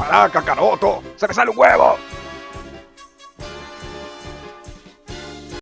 ¡Para, Kakaroto! ¡Se me sale un huevo!